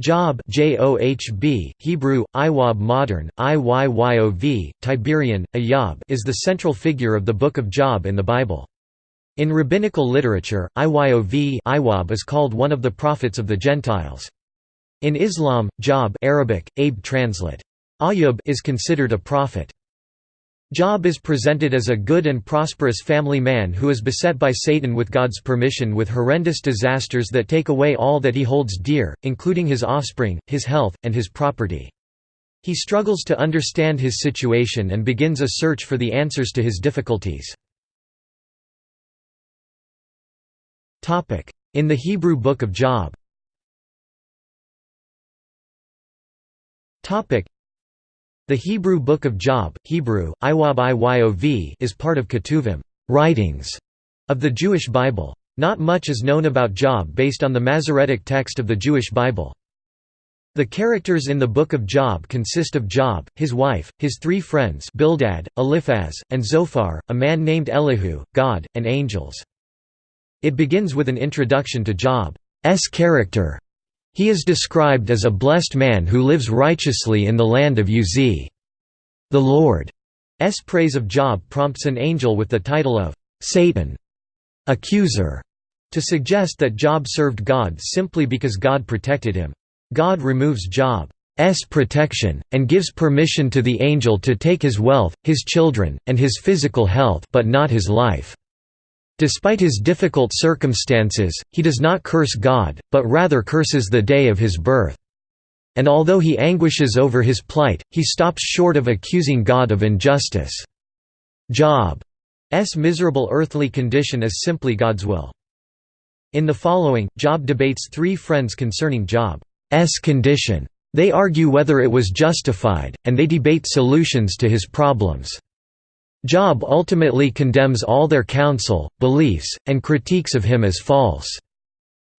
Job J-O-H-B, Hebrew, Iwab modern, Iyyov, Tiberian, Ayab is the central figure of the Book of Job in the Bible. In rabbinical literature, Iyov Iwab is called one of the prophets of the Gentiles. In Islam, Job Arabic, Abe translate. Ayub is considered a prophet. Job is presented as a good and prosperous family man who is beset by Satan with God's permission with horrendous disasters that take away all that he holds dear, including his offspring, his health, and his property. He struggles to understand his situation and begins a search for the answers to his difficulties. In the Hebrew Book of Job the Hebrew Book of Job, Hebrew, Iwab Iyov is part of Ketuvim writings of the Jewish Bible. Not much is known about Job based on the Masoretic text of the Jewish Bible. The characters in the Book of Job consist of Job, his wife, his three friends Bildad, Eliphaz, and Zophar, a man named Elihu, God, and angels. It begins with an introduction to Job's character, he is described as a blessed man who lives righteously in the land of Uz. The Lord's praise of Job prompts an angel with the title of Satan, accuser, to suggest that Job served God simply because God protected him. God removes Job's protection, and gives permission to the angel to take his wealth, his children, and his physical health but not his life. Despite his difficult circumstances, he does not curse God, but rather curses the day of his birth. And although he anguishes over his plight, he stops short of accusing God of injustice. Job's miserable earthly condition is simply God's will. In the following, Job debates three friends concerning Job's condition. They argue whether it was justified, and they debate solutions to his problems. Job ultimately condemns all their counsel, beliefs, and critiques of him as false.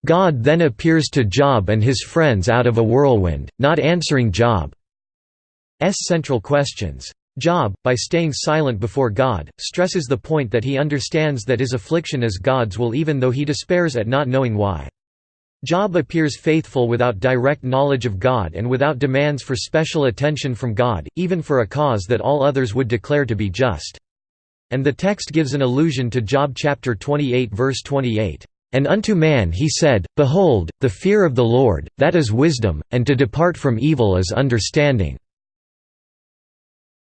God then appears to Job and his friends out of a whirlwind, not answering Job's central questions. Job, by staying silent before God, stresses the point that he understands that his affliction is God's will even though he despairs at not knowing why. Job appears faithful without direct knowledge of God and without demands for special attention from God, even for a cause that all others would declare to be just. And the text gives an allusion to Job chapter 28 verse 28. And unto man he said, Behold, the fear of the Lord, that is wisdom, and to depart from evil is understanding.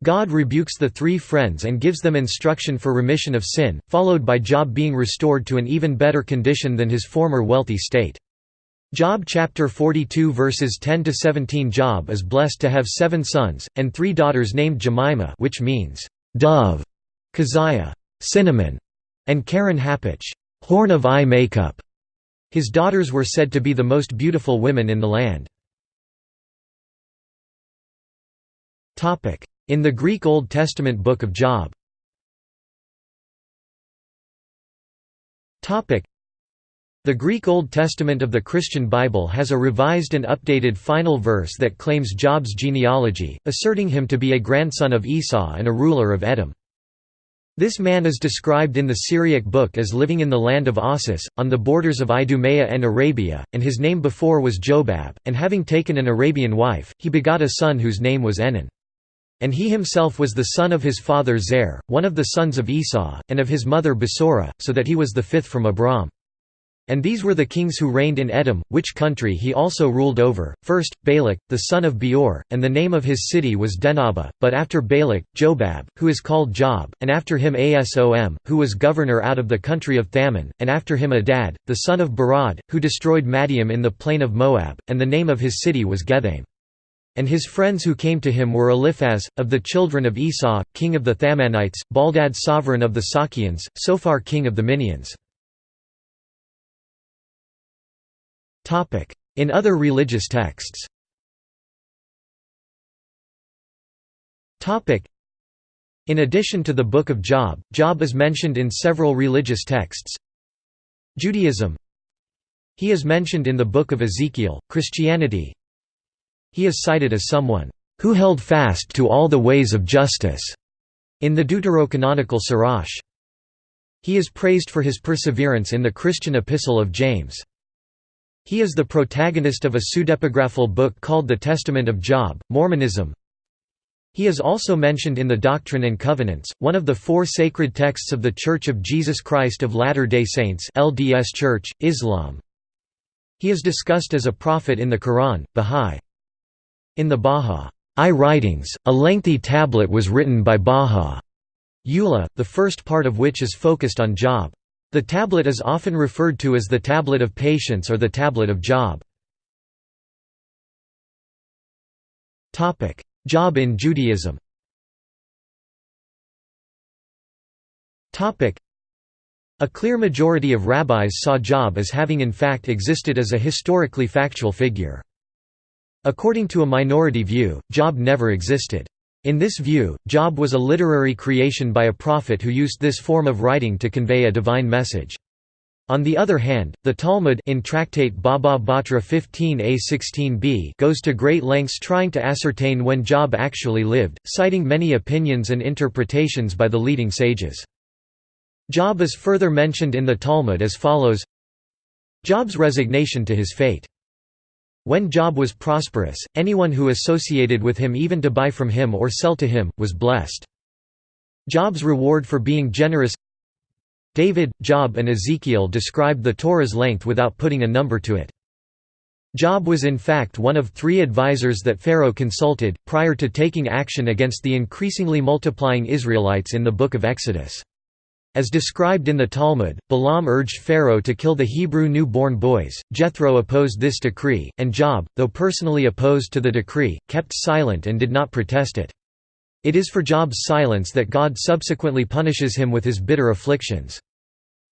God rebukes the three friends and gives them instruction for remission of sin, followed by Job being restored to an even better condition than his former wealthy state. Job chapter 42 verses 10 to 17 Job is blessed to have 7 sons and 3 daughters named Jemima which means dove, Keziah, cinnamon, and Keren Happuch, horn of eye makeup. His daughters were said to be the most beautiful women in the land. Topic: In the Greek Old Testament book of Job. Topic: the Greek Old Testament of the Christian Bible has a revised and updated final verse that claims Job's genealogy, asserting him to be a grandson of Esau and a ruler of Edom. This man is described in the Syriac book as living in the land of Ossus, on the borders of Idumea and Arabia, and his name before was Jobab, and having taken an Arabian wife, he begot a son whose name was Enan. And he himself was the son of his father Zer, one of the sons of Esau, and of his mother Basora, so that he was the fifth from Abram. And these were the kings who reigned in Edom, which country he also ruled over, first, Balak, the son of Beor, and the name of his city was Dinhabah, but after Balak, Jobab, who is called Job, and after him Asom, who was governor out of the country of Thaman, and after him Adad, the son of Barad, who destroyed Madiam in the plain of Moab, and the name of his city was Getham. And his friends who came to him were Eliphaz, of the children of Esau, king of the Thamanites, Baldad sovereign of the Sakians, Sophar king of the Minians. In other religious texts In addition to the Book of Job, Job is mentioned in several religious texts. Judaism He is mentioned in the Book of Ezekiel, Christianity He is cited as someone, "...who held fast to all the ways of justice", in the deuterocanonical Sirach. He is praised for his perseverance in the Christian epistle of James. He is the protagonist of a pseudepigraphal book called The Testament of Job, Mormonism. He is also mentioned in the Doctrine and Covenants, one of the four sacred texts of The Church of Jesus Christ of Latter-day Saints LDS Church, Islam. He is discussed as a prophet in the Quran, Bahá'í. In the Bahá'í writings, a lengthy tablet was written by Bahá'í Ullah, the first part of which is focused on Job. The tablet is often referred to as the Tablet of Patience or the Tablet of Job. Job in Judaism a clear majority of rabbis saw Job as having in fact existed as a historically factual figure. According to a minority view, Job never existed. In this view, Job was a literary creation by a prophet who used this form of writing to convey a divine message. On the other hand, the Talmud in Tractate Baba Batra 15a 16b goes to great lengths trying to ascertain when Job actually lived, citing many opinions and interpretations by the leading sages. Job is further mentioned in the Talmud as follows Job's resignation to his fate when Job was prosperous, anyone who associated with him even to buy from him or sell to him, was blessed. Job's reward for being generous David, Job and Ezekiel described the Torah's length without putting a number to it. Job was in fact one of three advisers that Pharaoh consulted, prior to taking action against the increasingly multiplying Israelites in the Book of Exodus. As described in the Talmud, Balaam urged Pharaoh to kill the Hebrew new-born boys, Jethro opposed this decree, and Job, though personally opposed to the decree, kept silent and did not protest it. It is for Job's silence that God subsequently punishes him with his bitter afflictions.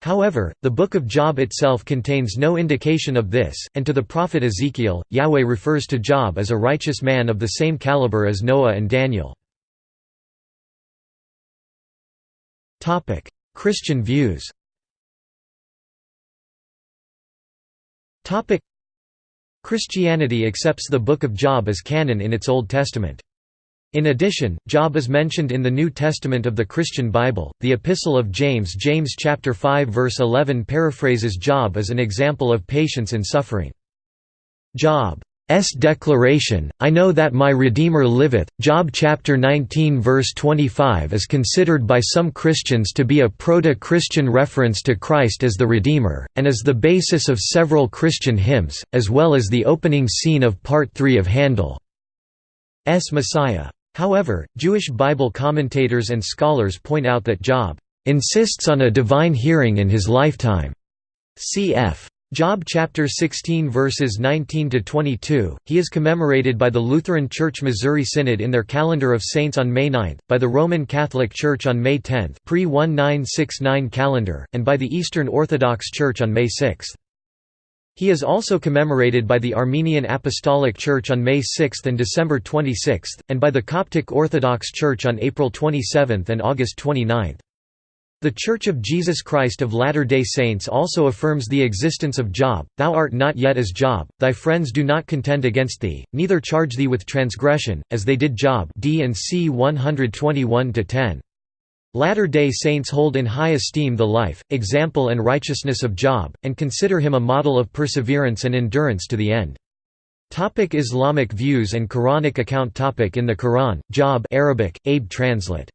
However, the Book of Job itself contains no indication of this, and to the prophet Ezekiel, Yahweh refers to Job as a righteous man of the same caliber as Noah and Daniel. Christian views Christianity accepts the Book of Job as canon in its Old Testament. In addition, Job is mentioned in the New Testament of the Christian Bible. The Epistle of James, James chapter 5 verse 11 paraphrases Job as an example of patience in suffering. Job S declaration, I know that my Redeemer liveth, Job chapter 19 verse 25 is considered by some Christians to be a proto-Christian reference to Christ as the Redeemer, and is the basis of several Christian hymns, as well as the opening scene of Part 3 of Handel's Messiah. However, Jewish Bible commentators and scholars point out that Job insists on a divine hearing in his lifetime. Cf. Job chapter 16 verses 19 to 22. He is commemorated by the Lutheran Church Missouri Synod in their calendar of saints on May 9, by the Roman Catholic Church on May 10, pre-1969 calendar, and by the Eastern Orthodox Church on May 6. He is also commemorated by the Armenian Apostolic Church on May 6 and December 26, and by the Coptic Orthodox Church on April 27 and August 29. The Church of Jesus Christ of Latter-day Saints also affirms the existence of Job, Thou art not yet as Job, thy friends do not contend against thee, neither charge thee with transgression, as they did Job D and C 121–10. Latter-day Saints hold in high esteem the life, example and righteousness of Job, and consider him a model of perseverance and endurance to the end. Topic Islamic views and Quranic account topic In the Quran, Job Arabic, Abe translate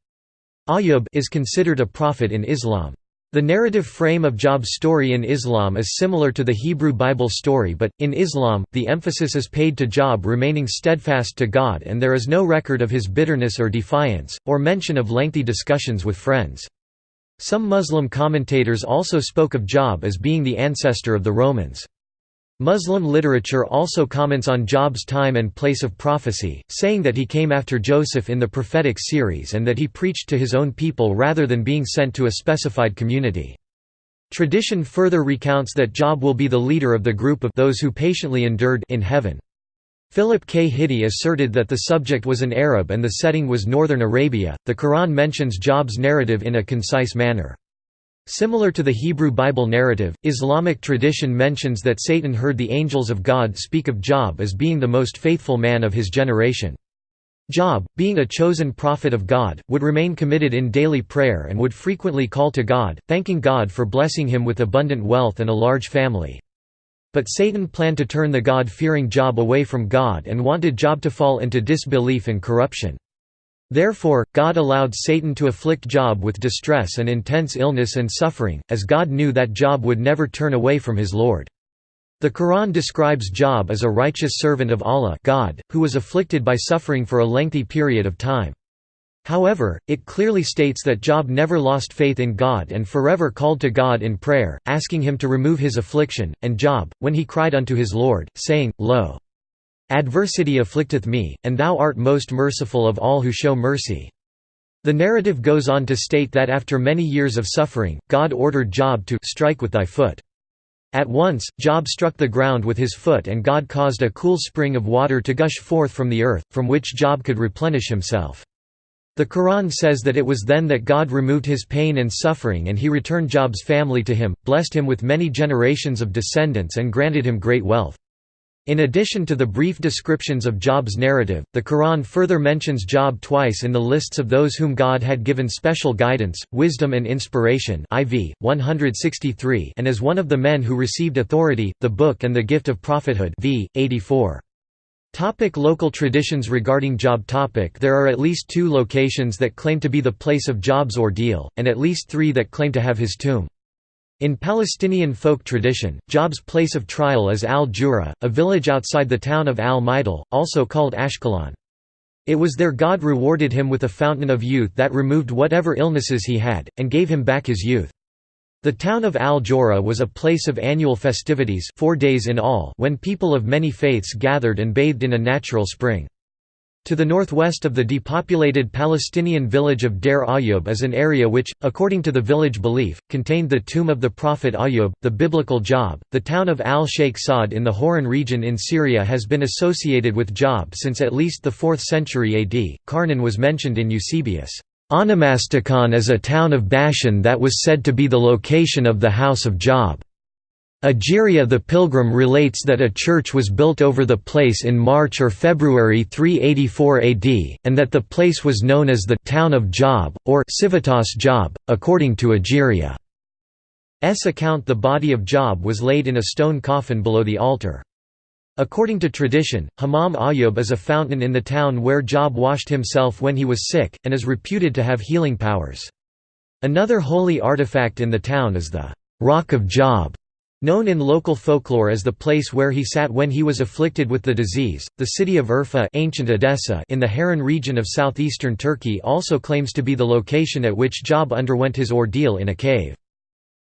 Ayyub is considered a prophet in Islam. The narrative frame of Job's story in Islam is similar to the Hebrew Bible story but, in Islam, the emphasis is paid to Job remaining steadfast to God and there is no record of his bitterness or defiance, or mention of lengthy discussions with friends. Some Muslim commentators also spoke of Job as being the ancestor of the Romans. Muslim literature also comments on Job's time and place of prophecy, saying that he came after Joseph in the prophetic series and that he preached to his own people rather than being sent to a specified community. Tradition further recounts that Job will be the leader of the group of those who patiently endured in heaven. Philip K. Hitti asserted that the subject was an Arab and the setting was northern Arabia. The Quran mentions Job's narrative in a concise manner. Similar to the Hebrew Bible narrative, Islamic tradition mentions that Satan heard the angels of God speak of Job as being the most faithful man of his generation. Job, being a chosen prophet of God, would remain committed in daily prayer and would frequently call to God, thanking God for blessing him with abundant wealth and a large family. But Satan planned to turn the God-fearing Job away from God and wanted Job to fall into disbelief and corruption. Therefore, God allowed Satan to afflict Job with distress and intense illness and suffering, as God knew that Job would never turn away from his Lord. The Quran describes Job as a righteous servant of Allah God, who was afflicted by suffering for a lengthy period of time. However, it clearly states that Job never lost faith in God and forever called to God in prayer, asking him to remove his affliction, and Job, when he cried unto his Lord, saying, Lo! Adversity afflicteth me, and thou art most merciful of all who show mercy. The narrative goes on to state that after many years of suffering, God ordered Job to strike with thy foot. At once, Job struck the ground with his foot and God caused a cool spring of water to gush forth from the earth, from which Job could replenish himself. The Quran says that it was then that God removed his pain and suffering and he returned Job's family to him, blessed him with many generations of descendants and granted him great wealth. In addition to the brief descriptions of Job's narrative, the Quran further mentions Job twice in the lists of those whom God had given special guidance, wisdom and inspiration IV, 163 and as one of the men who received authority, the book and the gift of prophethood v. 84. Topic local traditions regarding Job topic There are at least two locations that claim to be the place of Job's ordeal, and at least three that claim to have his tomb. In Palestinian folk tradition, Job's place of trial is Al-Jura, a village outside the town of Al-Majdal, also called Ashkelon. It was there God rewarded him with a fountain of youth that removed whatever illnesses he had, and gave him back his youth. The town of Al-Jura was a place of annual festivities four days in all when people of many faiths gathered and bathed in a natural spring. To the northwest of the depopulated Palestinian village of Deir Ayyub is an area which, according to the village belief, contained the tomb of the prophet Ayyub, the biblical Job. The town of Al Sheikh Saad in the Hauran region in Syria has been associated with Job since at least the 4th century AD. Carnan was mentioned in Eusebius' Onomasticon as a town of Bashan that was said to be the location of the house of Job. Egeria the Pilgrim relates that a church was built over the place in March or February 384 AD, and that the place was known as the «town of Job», or Civitas Job, according to Egeria's account the body of Job was laid in a stone coffin below the altar. According to tradition, Hammam Ayub is a fountain in the town where Job washed himself when he was sick, and is reputed to have healing powers. Another holy artifact in the town is the «Rock of Job», Known in local folklore as the place where he sat when he was afflicted with the disease, the city of Urfa ancient Edessa in the Harran region of southeastern Turkey also claims to be the location at which Job underwent his ordeal in a cave.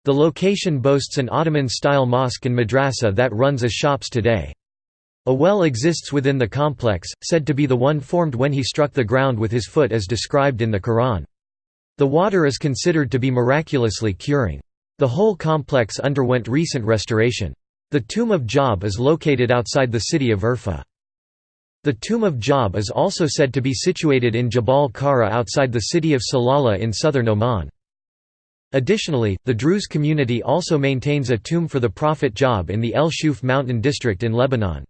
The location boasts an Ottoman-style mosque and madrasa that runs as shops today. A well exists within the complex, said to be the one formed when he struck the ground with his foot as described in the Quran. The water is considered to be miraculously curing. The whole complex underwent recent restoration. The Tomb of Job is located outside the city of Urfa. The Tomb of Job is also said to be situated in Jabal Kara outside the city of Salalah in southern Oman. Additionally, the Druze community also maintains a tomb for the prophet Job in the El Shuf mountain district in Lebanon.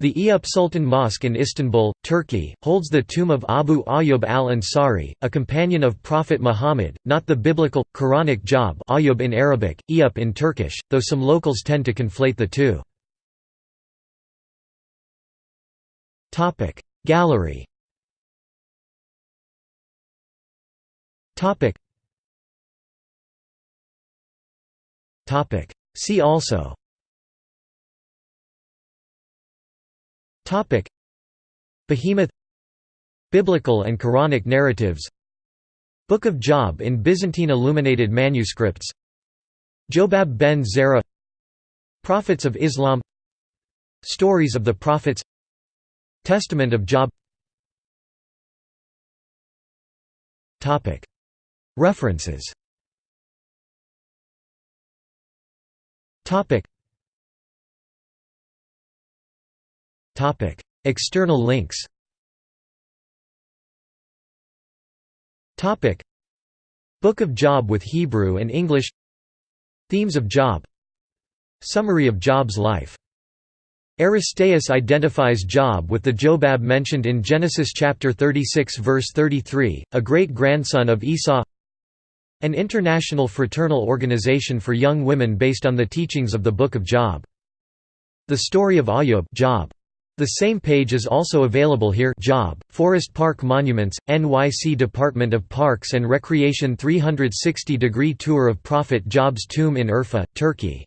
The Eyüp Sultan Mosque in Istanbul, Turkey, holds the tomb of Abu Ayyub al-Ansari, a companion of Prophet Muhammad, not the biblical, Quranic Job Ayyub in Arabic, Eyüp in Turkish, though some locals tend to conflate the two. Gallery See also Topic. Behemoth Biblical and Quranic narratives Book of Job in Byzantine illuminated manuscripts Jobab ben Zerah Prophets of Islam Stories of the Prophets Testament of Job References External links Book of Job with Hebrew and English Themes of Job Summary of Job's life Aristeas identifies Job with the Jobab mentioned in Genesis chapter 36 verse 33, a great-grandson of Esau An international fraternal organization for young women based on the teachings of the Book of Job The Story of Ayub Job. The same page is also available here Job, Forest Park Monuments, NYC Department of Parks and Recreation 360-degree tour of Prophet Job's tomb in Urfa, Turkey